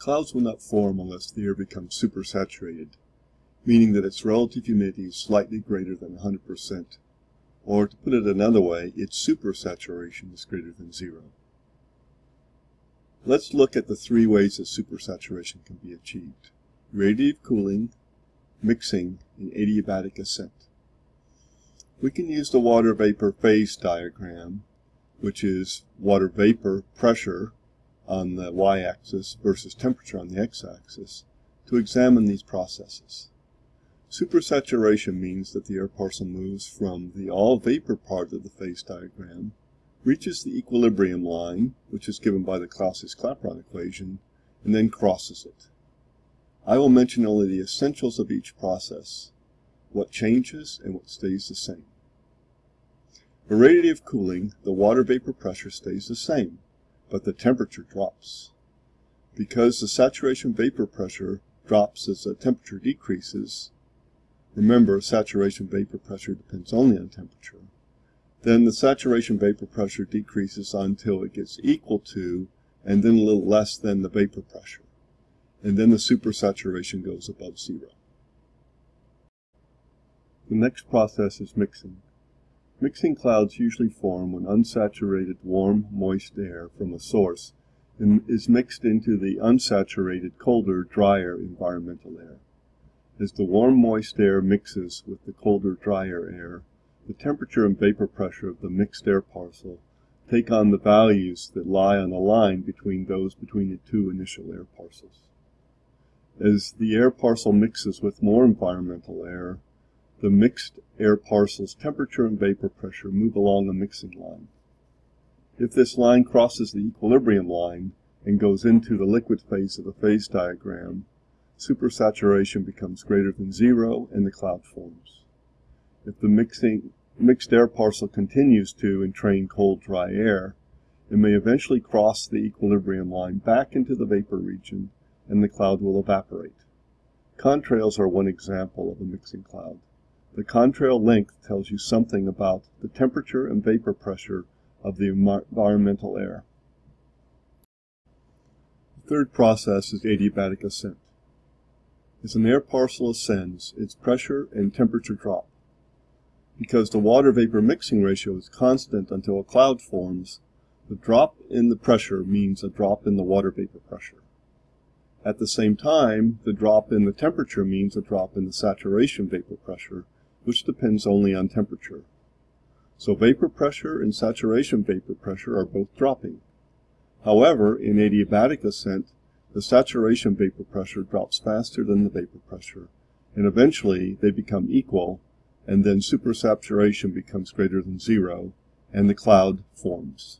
Clouds will not form unless the air becomes supersaturated, meaning that its relative humidity is slightly greater than 100%, or to put it another way, its supersaturation is greater than zero. Let's look at the three ways that supersaturation can be achieved. Radiative cooling, mixing, and adiabatic ascent. We can use the water vapor phase diagram, which is water vapor pressure on the y-axis versus temperature on the x-axis, to examine these processes. Supersaturation means that the air parcel moves from the all vapor part of the phase diagram, reaches the equilibrium line, which is given by the Clausius-Clapeyron equation, and then crosses it. I will mention only the essentials of each process, what changes and what stays the same. For radiative cooling, the water vapor pressure stays the same, but the temperature drops. Because the saturation vapor pressure drops as the temperature decreases, remember saturation vapor pressure depends only on temperature, then the saturation vapor pressure decreases until it gets equal to and then a little less than the vapor pressure. And then the supersaturation goes above zero. The next process is mixing. Mixing clouds usually form when unsaturated warm, moist air from a source is mixed into the unsaturated, colder, drier environmental air. As the warm, moist air mixes with the colder, drier air, the temperature and vapor pressure of the mixed air parcel take on the values that lie on a line between those between the two initial air parcels. As the air parcel mixes with more environmental air, the mixed air parcel's temperature and vapor pressure move along a mixing line. If this line crosses the equilibrium line and goes into the liquid phase of the phase diagram, supersaturation becomes greater than zero and the cloud forms. If the mixing, mixed air parcel continues to entrain cold, dry air, it may eventually cross the equilibrium line back into the vapor region and the cloud will evaporate. Contrails are one example of a mixing cloud. The contrail length tells you something about the temperature and vapor pressure of the environmental air. The third process is adiabatic ascent. As an air parcel ascends, its pressure and temperature drop. Because the water-vapor mixing ratio is constant until a cloud forms, the drop in the pressure means a drop in the water vapor pressure. At the same time, the drop in the temperature means a drop in the saturation vapor pressure, which depends only on temperature. So vapor pressure and saturation vapor pressure are both dropping. However, in adiabatic ascent, the saturation vapor pressure drops faster than the vapor pressure, and eventually they become equal, and then supersaturation becomes greater than zero, and the cloud forms.